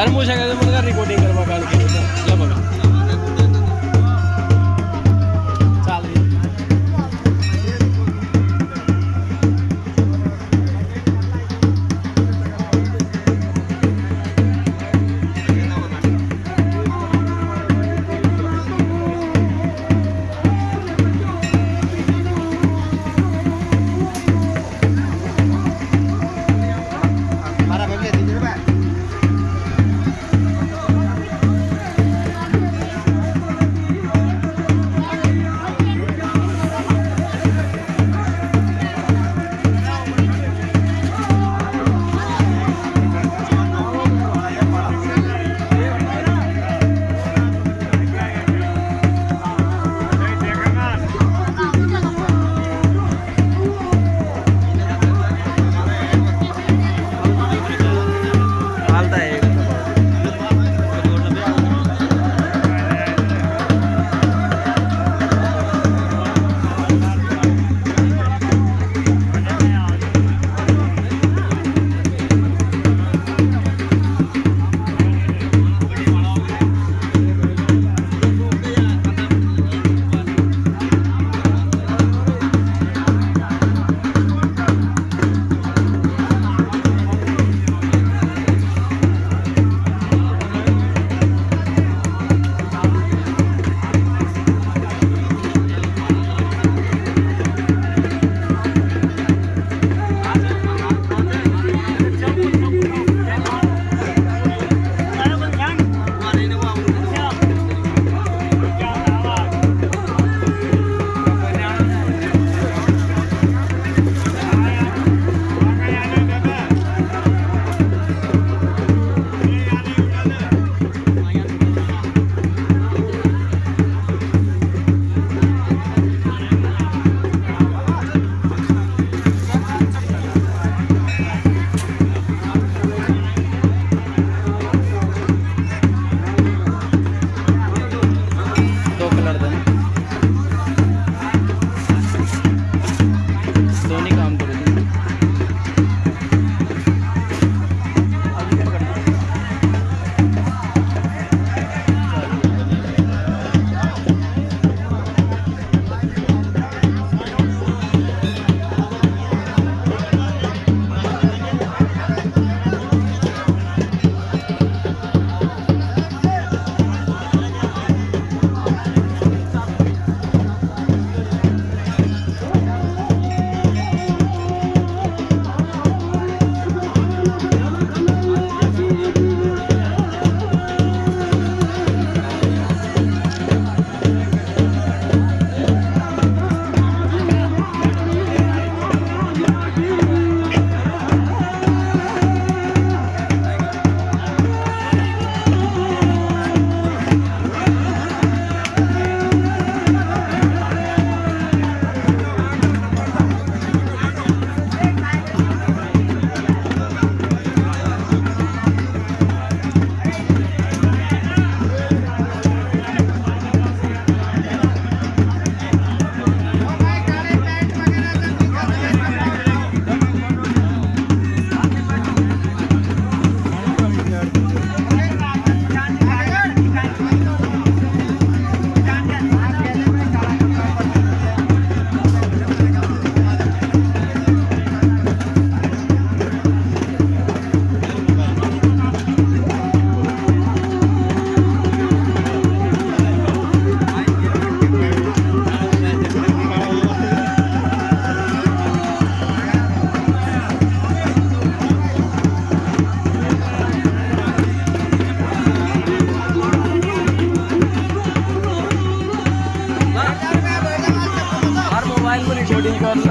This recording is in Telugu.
अरे मुझे कहते मुझे रिकॉर्डिंग करवा काल के हर